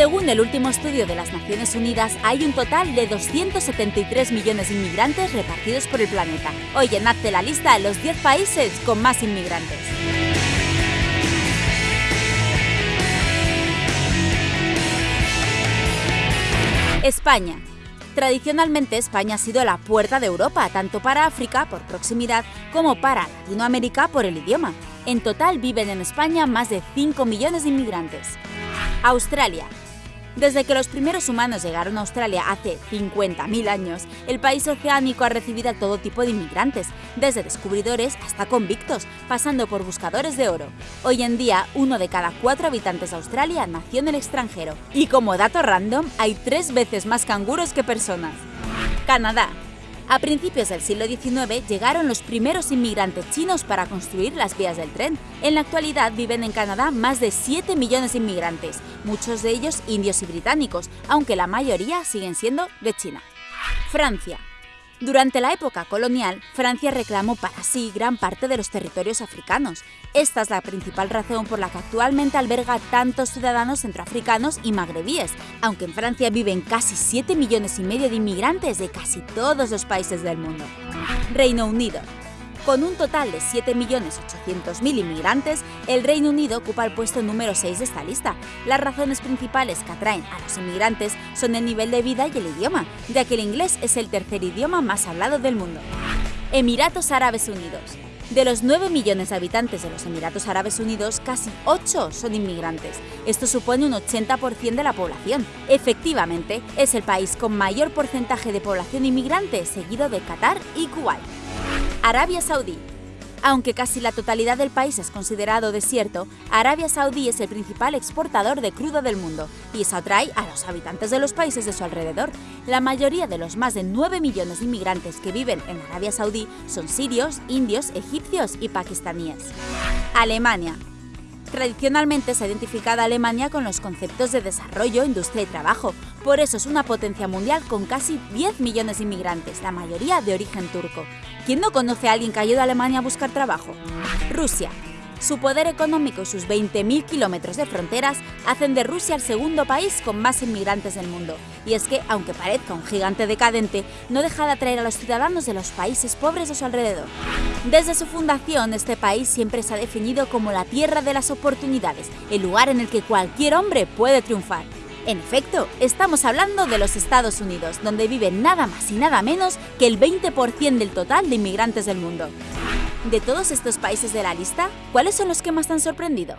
Según el último estudio de las Naciones Unidas, hay un total de 273 millones de inmigrantes repartidos por el planeta. Hoy llenadte la lista de los 10 países con más inmigrantes. España. Tradicionalmente España ha sido la puerta de Europa, tanto para África por proximidad como para Latinoamérica por el idioma. En total viven en España más de 5 millones de inmigrantes. Australia. Desde que los primeros humanos llegaron a Australia hace 50.000 años, el país oceánico ha recibido a todo tipo de inmigrantes, desde descubridores hasta convictos, pasando por buscadores de oro. Hoy en día, uno de cada cuatro habitantes de Australia nació en el extranjero. Y como dato random, hay tres veces más canguros que personas. Canadá. A principios del siglo XIX llegaron los primeros inmigrantes chinos para construir las vías del tren. En la actualidad viven en Canadá más de 7 millones de inmigrantes, muchos de ellos indios y británicos, aunque la mayoría siguen siendo de China. Francia. Durante la época colonial, Francia reclamó para sí gran parte de los territorios africanos. Esta es la principal razón por la que actualmente alberga tantos ciudadanos centroafricanos y magrebíes, aunque en Francia viven casi 7 millones y medio de inmigrantes de casi todos los países del mundo. Reino Unido. Con un total de 7.800.000 inmigrantes, el Reino Unido ocupa el puesto número 6 de esta lista. Las razones principales que atraen a los inmigrantes son el nivel de vida y el idioma, ya que el inglés es el tercer idioma más hablado del mundo. Emiratos Árabes Unidos. De los 9 millones de habitantes de los Emiratos Árabes Unidos, casi 8 son inmigrantes. Esto supone un 80% de la población. Efectivamente, es el país con mayor porcentaje de población inmigrante, seguido de Qatar y Kuwait. Arabia Saudí. Aunque casi la totalidad del país es considerado desierto, Arabia Saudí es el principal exportador de crudo del mundo y eso atrae a los habitantes de los países de su alrededor. La mayoría de los más de 9 millones de inmigrantes que viven en Arabia Saudí son sirios, indios, egipcios y pakistaníes. Alemania. Tradicionalmente se ha identificado Alemania con los conceptos de desarrollo, industria y trabajo. Por eso es una potencia mundial con casi 10 millones de inmigrantes, la mayoría de origen turco. ¿Quién no conoce a alguien que ido a Alemania a buscar trabajo? Rusia. Su poder económico y sus 20.000 kilómetros de fronteras hacen de Rusia el segundo país con más inmigrantes del mundo. Y es que, aunque parezca un gigante decadente, no deja de atraer a los ciudadanos de los países pobres de su alrededor. Desde su fundación, este país siempre se ha definido como la tierra de las oportunidades, el lugar en el que cualquier hombre puede triunfar. En efecto, estamos hablando de los Estados Unidos, donde vive nada más y nada menos que el 20% del total de inmigrantes del mundo. De todos estos países de la lista, ¿cuáles son los que más han sorprendido?